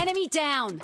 Enemy down!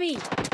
Enemy!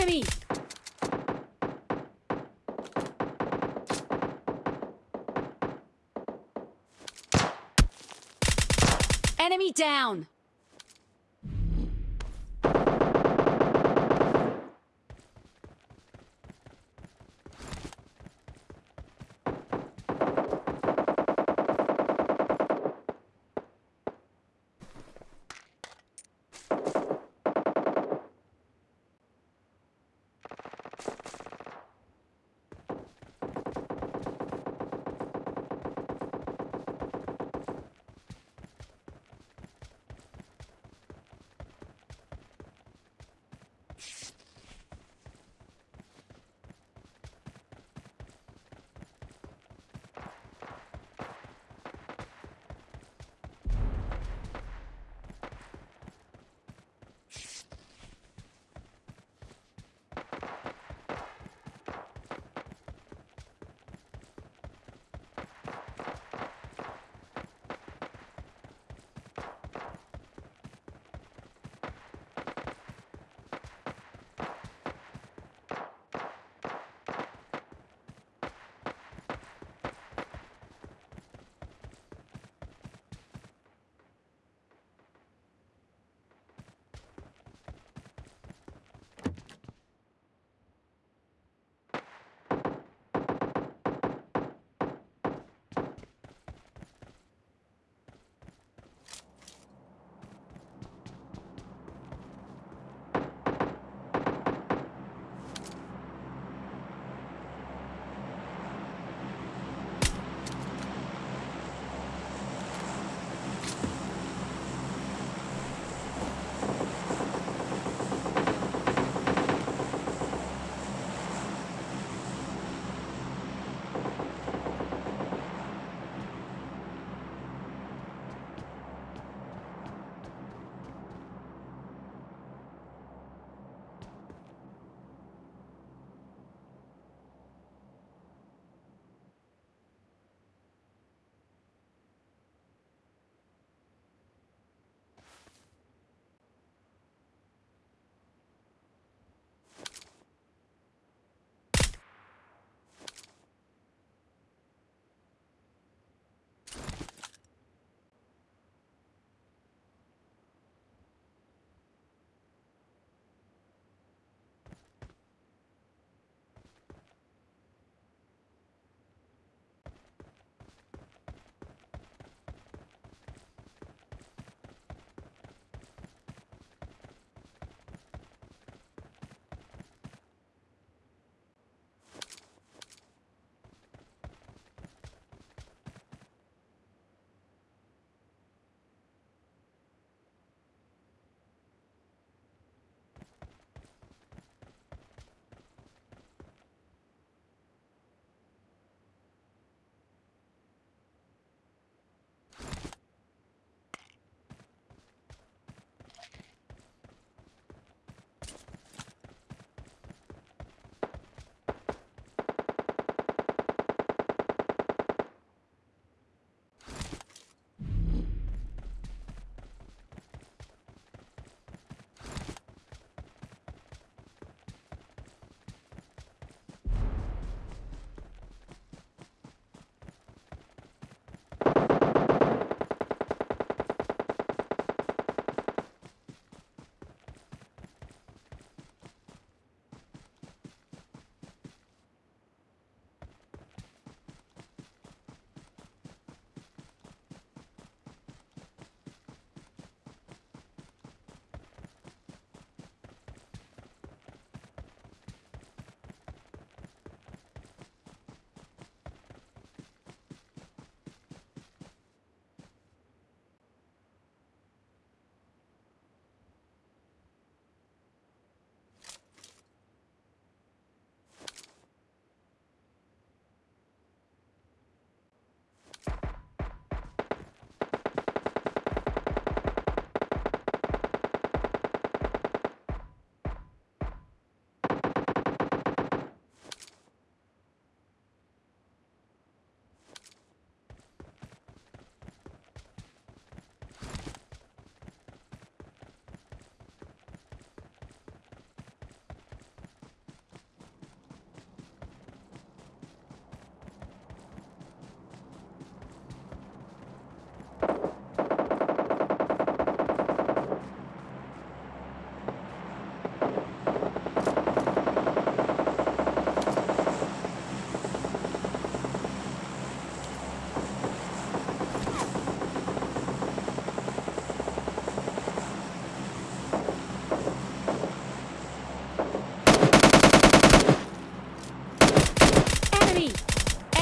Enemy! Enemy down!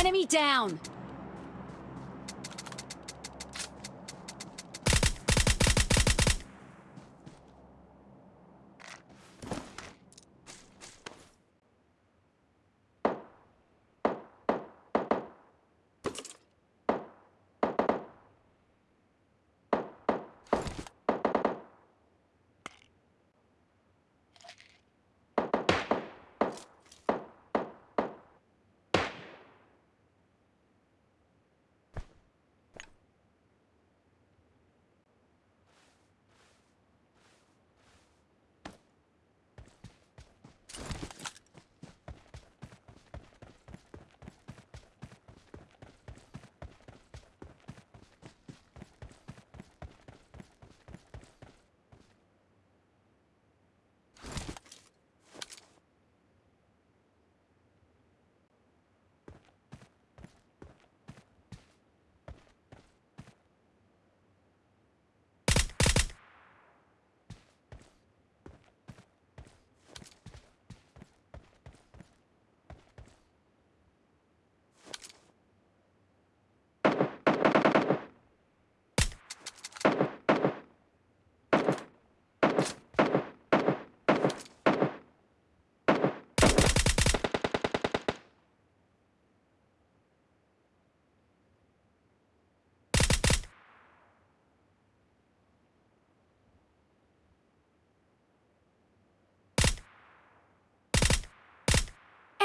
Enemy down!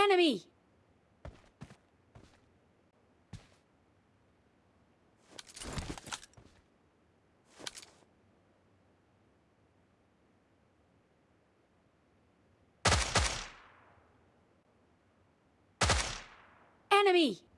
Enemy. Enemy.